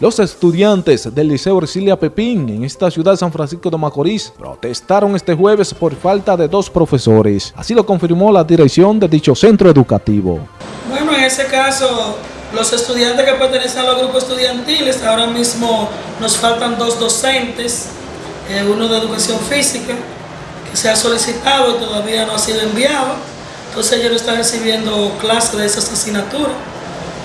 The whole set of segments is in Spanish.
Los estudiantes del Liceo Ercilia Pepín en esta ciudad de San Francisco de Macorís protestaron este jueves por falta de dos profesores. Así lo confirmó la dirección de dicho centro educativo. Bueno, en ese caso, los estudiantes que pertenecen a los grupos estudiantiles, ahora mismo nos faltan dos docentes, eh, uno de educación física, que se ha solicitado y todavía no ha sido enviado. Entonces ellos no están recibiendo clases de esas asignaturas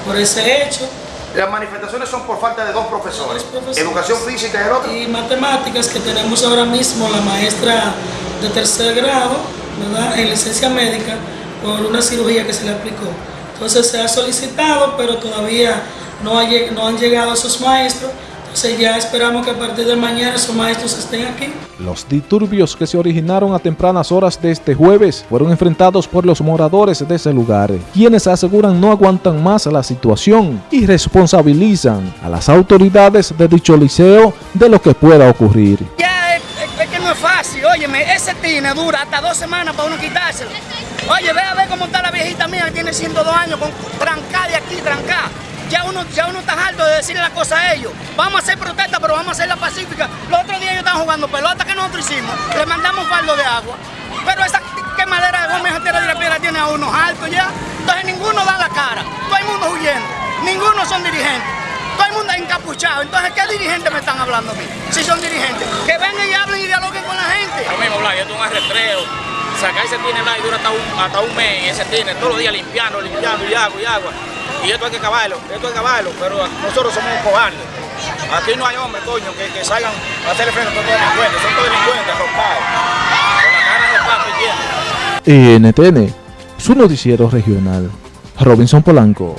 por ese hecho. Las manifestaciones son por falta de dos profesores, educación física y el otro. Y matemáticas, que tenemos ahora mismo la maestra de tercer grado, ¿verdad? en licencia médica, por una cirugía que se le aplicó. Entonces se ha solicitado, pero todavía no, no han llegado esos maestros entonces ya esperamos que a partir de mañana esos maestros estén aquí. Los disturbios que se originaron a tempranas horas de este jueves fueron enfrentados por los moradores de ese lugar, quienes aseguran no aguantan más la situación y responsabilizan a las autoridades de dicho liceo de lo que pueda ocurrir. Ya es, que no es fácil, óyeme, ese tine dura hasta dos semanas para uno quitárselo. Oye, ve a ver cómo está la viejita mía que tiene 102 años, con trancada de aquí, trancada ya uno, ya uno está harto de decirle la cosa a ellos. Vamos a hacer protesta, pero vamos a hacerla pacífica. Los otros días ellos estaban jugando pelota que nosotros hicimos, le mandamos faldo de agua. Pero esa quemadera de goma y tierra de piedra tiene a unos altos ya. Entonces ninguno da la cara, todo el mundo huyendo, ninguno son dirigentes. Todo el mundo es encapuchado. Entonces, ¿qué dirigentes me están hablando a mí? Si son dirigentes. Que vengan y hablen y dialoguen con la gente. Lo mismo, Blas, esto es un arretreo. Sacar ese tine, Blas, y dura hasta un, hasta un mes ese tine, todos los días limpiando, limpiando y agua y agua. Y esto hay que acabarlo, esto hay que acabarlo, pero nosotros somos cobardes. Aquí no hay hombres, coño, que, que salgan a hacerle frente a todos los delincuentes, son todos delincuentes arropados. Con la cara pato y NTN, su noticiero regional. Robinson Polanco.